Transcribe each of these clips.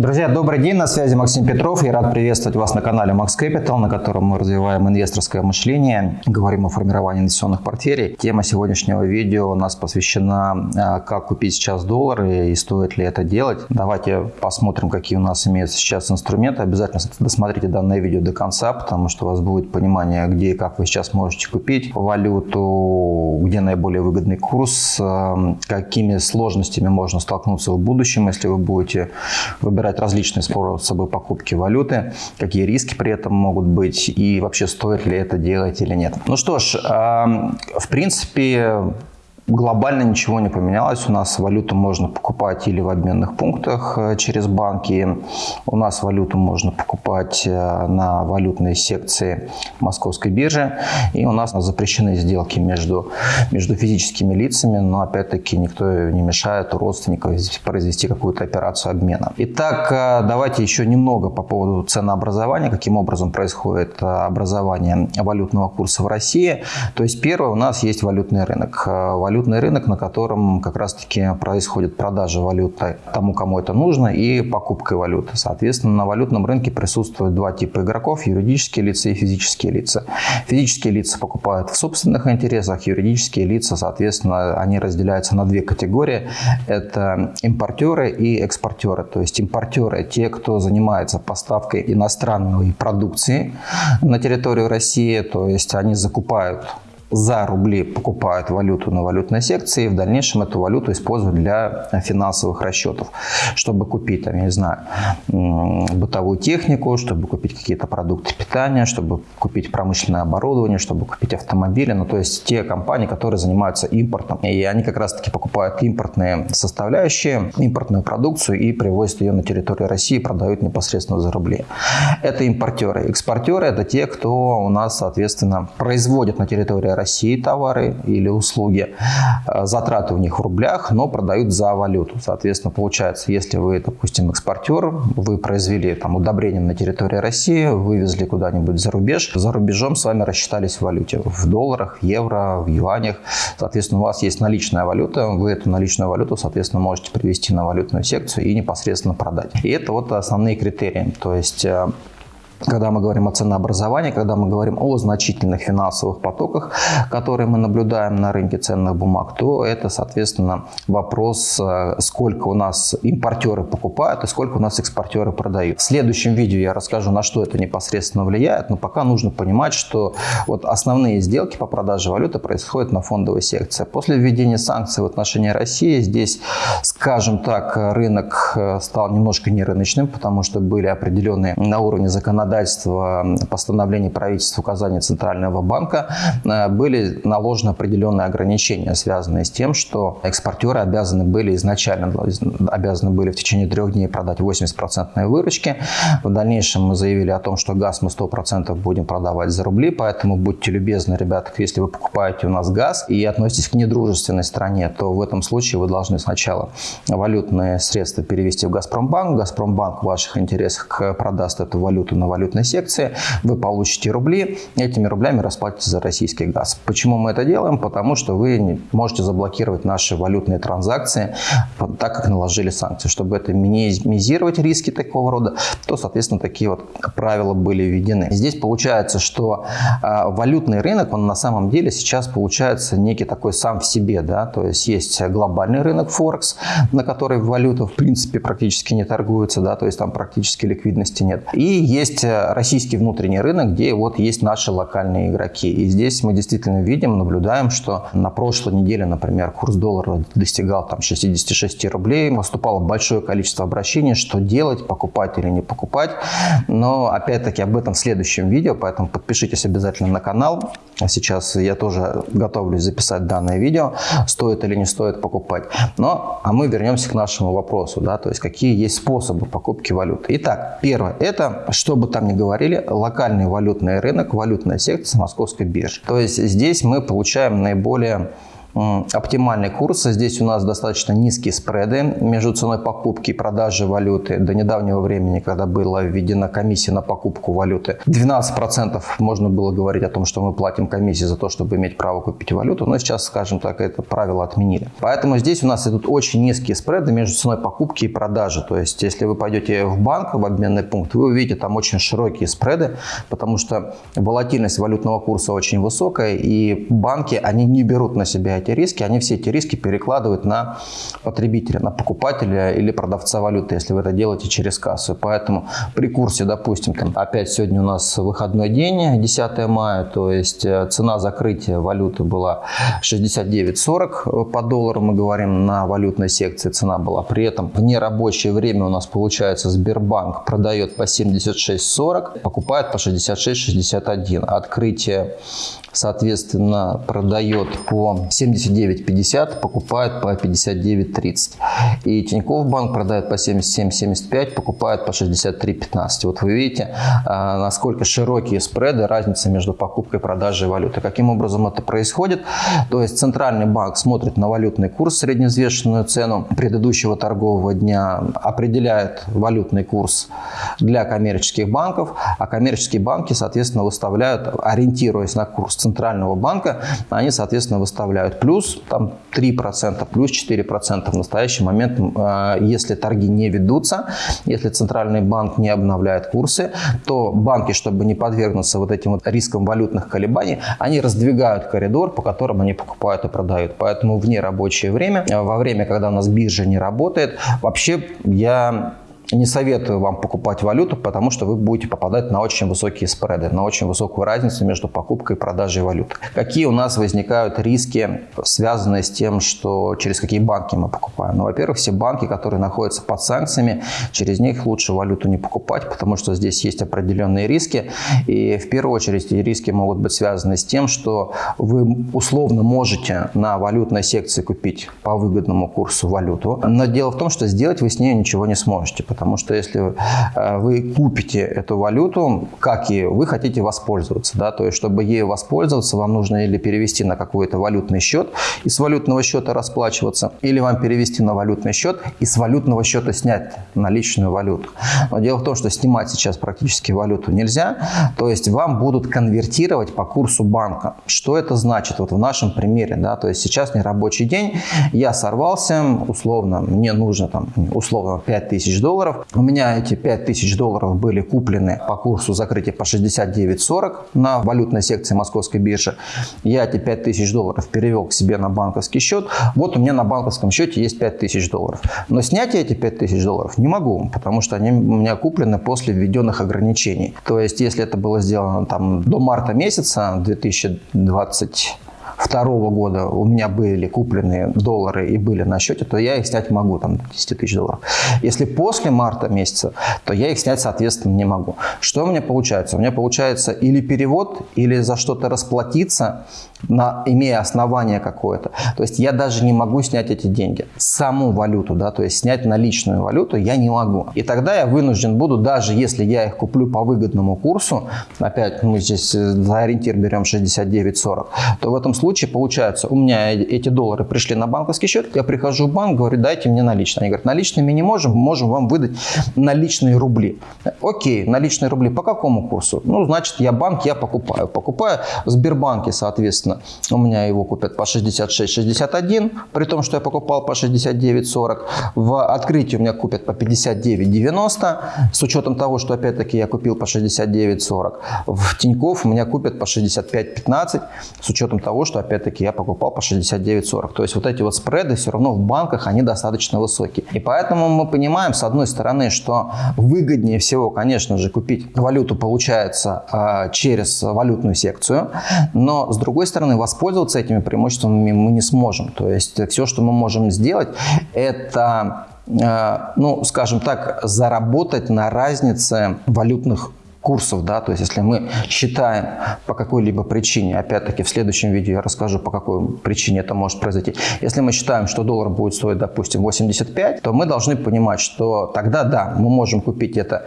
Друзья, добрый день, на связи Максим Петров. Я рад приветствовать вас на канале Max Capital, на котором мы развиваем инвесторское мышление, говорим о формировании инвестиционных портфелей. Тема сегодняшнего видео у нас посвящена, а, как купить сейчас доллары и стоит ли это делать. Давайте посмотрим, какие у нас имеются сейчас инструменты. Обязательно досмотрите данное видео до конца, потому что у вас будет понимание, где и как вы сейчас можете купить валюту, где наиболее выгодный курс, а, какими сложностями можно столкнуться в будущем, если вы будете выбирать выбирать различные способы покупки валюты, какие риски при этом могут быть и вообще стоит ли это делать или нет. Ну что ж, в принципе, Глобально ничего не поменялось. У нас валюту можно покупать или в обменных пунктах э, через банки. У нас валюту можно покупать э, на валютной секции Московской биржи. И у нас запрещены сделки между, между физическими лицами, но опять-таки никто не мешает у родственников произвести какую-то операцию обмена. Итак, э, давайте еще немного по поводу ценообразования, каким образом происходит образование валютного курса в России. То есть первое, у нас есть валютный рынок. Валют валютный рынок, на котором как раз-таки происходит продажа валюты тому, кому это нужно, и покупка валюты. Соответственно, на валютном рынке присутствуют два типа игроков – юридические лица и физические лица. Физические лица покупают в собственных интересах, юридические лица, соответственно, они разделяются на две категории. Это импортеры и экспортеры. То есть импортеры – те, кто занимается поставкой иностранной продукции на территорию России, то есть они закупают за рубли покупают валюту на валютной секции и в дальнейшем эту валюту используют для финансовых расчетов, чтобы купить, там, я не знаю, бытовую технику, чтобы купить какие-то продукты питания, чтобы купить промышленное оборудование, чтобы купить автомобили, ну то есть те компании, которые занимаются импортом. И они как раз-таки покупают импортные составляющие, импортную продукцию и привозят ее на территорию России продают непосредственно за рубли. Это импортеры. Экспортеры – это те, кто у нас, соответственно, производит на территории России товары или услуги, э, затраты у них в рублях, но продают за валюту. Соответственно, получается, если вы, допустим, экспортер, вы произвели там удобрение на территории России, вывезли куда-нибудь за рубеж, за рубежом с вами рассчитались в валюте, в долларах, евро, в юанях. Соответственно, у вас есть наличная валюта, вы эту наличную валюту, соответственно, можете привести на валютную секцию и непосредственно продать. И это вот основные критерии. То есть э, когда мы говорим о ценообразовании, когда мы говорим о значительных финансовых потоках, которые мы наблюдаем на рынке ценных бумаг, то это, соответственно, вопрос, э, сколько у нас импортеры покупают и сколько у нас экспортеры продают. В следующем видео я расскажу, на что это непосредственно влияет, но пока нужно понимать, что вот основные сделки по продаже валюты происходят на фондовой секции. После введения санкций в отношении России здесь, скажем так, рынок э, стал немножко нерыночным, потому что были определенные на уровне законодательства законодательства, постановления правительства указания Центрального банка э, были наложены определенные ограничения, связанные с тем, что экспортеры обязаны были изначально обязаны были в течение трех дней продать 80% выручки. В дальнейшем мы заявили о том, что газ мы 100% будем продавать за рубли, поэтому будьте любезны, ребята, если вы покупаете у нас газ и относитесь к недружественной стране, то в этом случае вы должны сначала валютные средства перевести в Газпромбанк. Газпромбанк в ваших интересах продаст эту валюту на валюту валютной секции, вы получите рубли, этими рублями расплатитесь за российский газ. Почему мы это делаем? Потому что вы можете заблокировать наши валютные транзакции, так как наложили санкции. Чтобы это минимизировать риски такого рода, то, соответственно, такие вот правила были введены. Здесь получается, что э, валютный рынок, он на самом деле сейчас получается некий такой сам в себе, да, то есть есть глобальный рынок Форекс, на который валюта в принципе практически не торгуется, да, то есть там практически ликвидности нет. И есть российский внутренний рынок, где вот есть наши локальные игроки. И здесь мы действительно видим, наблюдаем, что на прошлой неделе, например, курс доллара достигал там 66 рублей. Поступало большое количество обращений, что делать, покупать или не покупать. Но опять-таки об этом в следующем видео, поэтому подпишитесь обязательно на канал. Сейчас я тоже готовлюсь записать данное видео, стоит или не стоит покупать. Но, а мы вернемся к нашему вопросу, да, то есть какие есть способы покупки валюты. Итак, первое, это, чтобы там там не говорили, локальный валютный рынок, валютная секция Московской биржи. То есть здесь мы получаем наиболее оптимальный курс. Здесь у нас достаточно низкие спреды между ценой покупки и продажи валюты. До недавнего времени, когда была введена комиссия на покупку валюты, 12% можно было говорить о том, что мы платим комиссии за то, чтобы иметь право купить валюту, но сейчас, скажем так, это правило отменили. Поэтому здесь у нас идут очень низкие спреды между ценой покупки и продажи. То есть, если вы пойдете в банк, в обменный пункт, вы увидите там очень широкие спреды, потому что волатильность валютного курса очень высокая, и банки, они не берут на себя эти риски, они все эти риски перекладывают на потребителя, на покупателя или продавца валюты, если вы это делаете через кассу. Поэтому при курсе, допустим, там, опять сегодня у нас выходной день, 10 мая, то есть э, цена закрытия валюты была 69.40 по доллару, мы говорим, на валютной секции цена была. При этом в нерабочее время у нас получается Сбербанк продает по 76.40, покупает по 66.61. Открытие соответственно, продает по 79.50, покупает по 59.30. И Тинькофф банк продает по 77.75, покупает по 63.15. Вот вы видите, а, насколько широкие спреды, разница между покупкой и продажей валюты. Каким образом это происходит? То есть Центральный банк смотрит на валютный курс, средневзвешенную цену предыдущего торгового дня, определяет валютный курс для коммерческих банков, а коммерческие банки, соответственно, выставляют, ориентируясь на курс Центрального банка, они, соответственно, выставляют плюс там, 3%, плюс 4% в настоящий момент, а, если торги не ведутся, если Центральный банк не обновляет курсы, то банки, чтобы не подвергнуться вот этим вот рискам валютных колебаний, они раздвигают коридор, по которому они покупают и продают. Поэтому в нерабочее время, во время, когда у нас биржа не работает, вообще я не советую вам покупать валюту, потому что вы будете попадать на очень высокие спреды, на очень высокую разницу между покупкой и продажей валюты. Какие у нас возникают риски, связанные с тем, что через какие банки мы покупаем? Ну, во-первых, все банки, которые находятся под санкциями, через них лучше валюту не покупать, потому что здесь есть определенные риски. И в первую очередь эти риски могут быть связаны с тем, что вы условно можете на валютной секции купить по выгодному курсу валюту, но дело в том, что сделать вы с ней ничего не сможете, Потому что если э, вы купите эту валюту, как и вы хотите воспользоваться, да, то есть чтобы ею воспользоваться, вам нужно или перевести на какой-то валютный счет и с валютного счета расплачиваться, или вам перевести на валютный счет и с валютного счета снять наличную валюту. Но дело в том, что снимать сейчас практически валюту нельзя, то есть вам будут конвертировать по курсу банка. Что это значит? Вот в нашем примере, да, то есть сейчас не рабочий день, я сорвался, условно, мне нужно там, условно, 5000 долларов, долларов. У меня эти 5000 долларов были куплены по курсу закрытия по 69.40 на валютной секции московской биржи. Я эти 5000 долларов перевел к себе на банковский счет. Вот у меня на банковском счете есть 5000 долларов. Но снять я эти 5000 долларов не могу, потому что они у меня куплены после введенных ограничений. То есть, если это было сделано там до марта месяца 2020 второго года у меня были купленные доллары и были на счете, то я их снять могу, там, 10 тысяч долларов. Если после марта месяца, то я их снять, соответственно, не могу. Что у меня получается? У меня получается или перевод, или за что-то расплатиться, на, имея основание какое-то. То есть я даже не могу снять эти деньги. Саму валюту, да, то есть снять наличную валюту я не могу. И тогда я вынужден буду, даже если я их куплю по выгодному курсу, опять мы здесь э, за ориентир берем 69.40, то в этом случае получается, у меня эти доллары пришли на банковский счет, я прихожу в банк, говорю, дайте мне наличные. Они говорят, наличными не можем, можем вам выдать наличные рубли. Окей, наличные рубли по какому курсу? Ну, значит, я банк, я покупаю. Покупаю в Сбербанке, соответственно, у меня его купят по 66-61, при том, что я покупал по 69-40. В открытии у меня купят по 59-90, с учетом того, что опять-таки я купил по 69-40. В Тинькофф меня купят по 65-15, с учетом того, что опять-таки я покупал по 69-40. То есть вот эти вот спреды все равно в банках, они достаточно высокие. И поэтому мы понимаем, с одной стороны, что выгоднее всего, конечно же, купить валюту получается э, через валютную секцию, но с другой стороны, воспользоваться этими преимуществами мы не сможем. То есть все, что мы можем сделать, это э, ну, скажем так, заработать на разнице валютных курсов, да, то есть если мы считаем по какой-либо причине, опять-таки в следующем видео я расскажу, по какой причине это может произойти. Если мы считаем, что доллар будет стоить, допустим, 85, то мы должны понимать, что тогда, да, мы можем купить это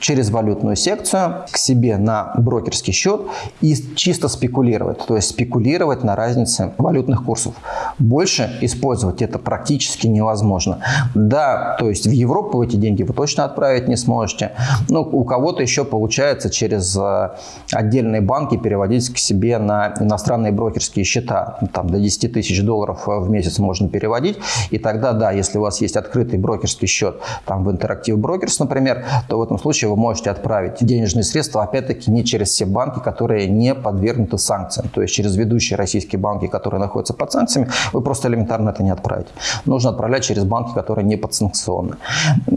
через валютную секцию к себе на брокерский счет и чисто спекулировать, то есть спекулировать на разнице валютных курсов. Больше использовать это практически невозможно. Да, то есть в Европу эти деньги вы точно отправить не сможете, но у кого-то еще получается через э, отдельные банки переводить к себе на иностранные брокерские счета. Там до 10 тысяч долларов в месяц можно переводить, и тогда, да, если у вас есть открытый брокерский счет там в Interactive Brokers, например, то в этом случае вы можете отправить денежные средства, опять-таки, не через все банки, которые не подвергнуты санкциям. То есть через ведущие российские банки, которые находятся под санкциями, вы просто элементарно это не отправите. Нужно отправлять через банки, которые не подсанкционны.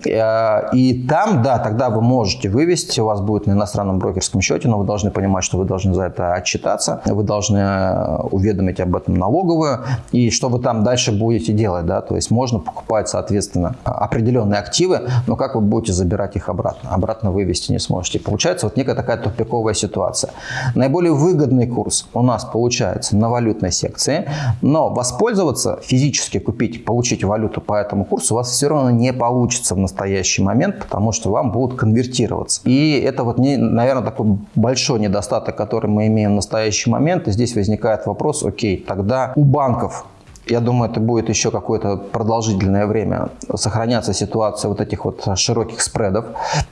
Э, и там, да, тогда вы можете вывести, у вас будет на иностранном брокерском счете, но вы должны понимать, что вы должны за это отчитаться, вы должны э, уведомить об этом налоговую, и что вы там дальше будете делать, да, то есть можно покупать, соответственно, определенные активы, но как вы будете забирать их обратно? Обратно вывести не сможете. Получается вот некая такая тупиковая ситуация. Наиболее выгодный курс у нас получается на валютной секции, но воспользоваться, физически купить, получить валюту по этому курсу у вас все равно не получится в настоящий момент, потому что вам будут конвертироваться. И это вот, не, наверное, такой большой недостаток, который мы имеем в настоящий момент. И здесь возникает вопрос, окей, тогда у банков я думаю, это будет еще какое-то продолжительное время сохраняться ситуация вот этих вот широких спредов,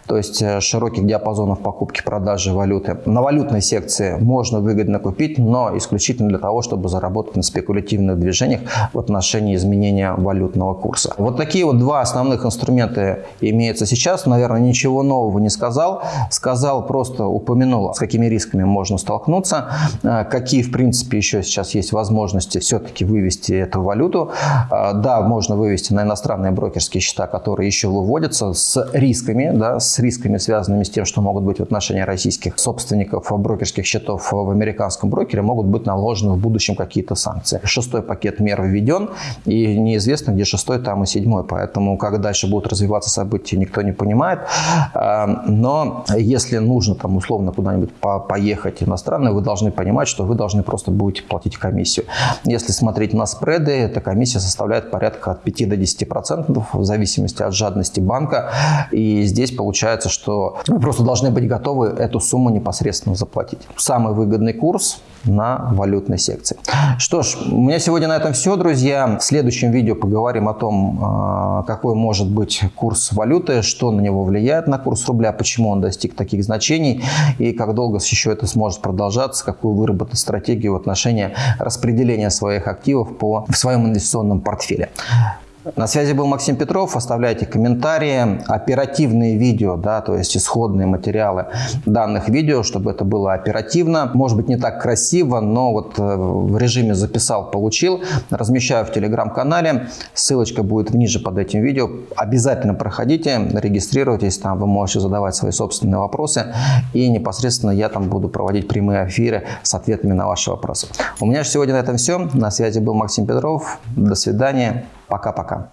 то есть э, широких диапазонов покупки-продажи валюты. На валютной секции можно выгодно купить, но исключительно для того, чтобы заработать на спекулятивных движениях в отношении изменения валютного курса. Вот такие вот два основных инструмента имеются сейчас. Наверное, ничего нового не сказал. Сказал, просто упомянул, с какими рисками можно столкнуться, э, какие, в принципе, еще сейчас есть возможности все-таки вывести эту валюту. А, да, можно вывести на иностранные брокерские счета, которые еще выводятся с рисками, да, с рисками, связанными с тем, что могут быть в отношении российских собственников брокерских счетов в американском брокере, могут быть наложены в будущем какие-то санкции. Шестой пакет мер введен, и неизвестно, где шестой, там и седьмой. Поэтому, как дальше будут развиваться события, никто не понимает. А, но если нужно там условно куда-нибудь поехать иностранно, вы должны понимать, что вы должны просто будете платить комиссию. Если смотреть на спред, спреды, эта комиссия составляет порядка от 5 до 10% в зависимости от жадности банка. И здесь получается, что вы просто должны быть готовы эту сумму непосредственно заплатить. Самый выгодный курс на валютной секции. Что ж, у меня сегодня на этом все, друзья. В следующем видео поговорим о том, а, какой может быть курс валюты, что на него влияет на курс рубля, почему он достиг таких значений и как долго еще это сможет продолжаться, какую выработать стратегию в отношении распределения своих активов по в своем инвестиционном портфеле. На связи был Максим Петров. Оставляйте комментарии, оперативные видео, да, то есть исходные материалы данных видео, чтобы это было оперативно. Может быть не так красиво, но вот э, в режиме записал, получил. Размещаю в телеграм-канале. Ссылочка будет ниже под этим видео. Обязательно проходите, регистрируйтесь, там вы можете задавать свои собственные вопросы. И непосредственно я там буду проводить прямые эфиры с ответами на ваши вопросы. У меня же сегодня на этом все. На связи был Максим Петров. До свидания. Пока-пока.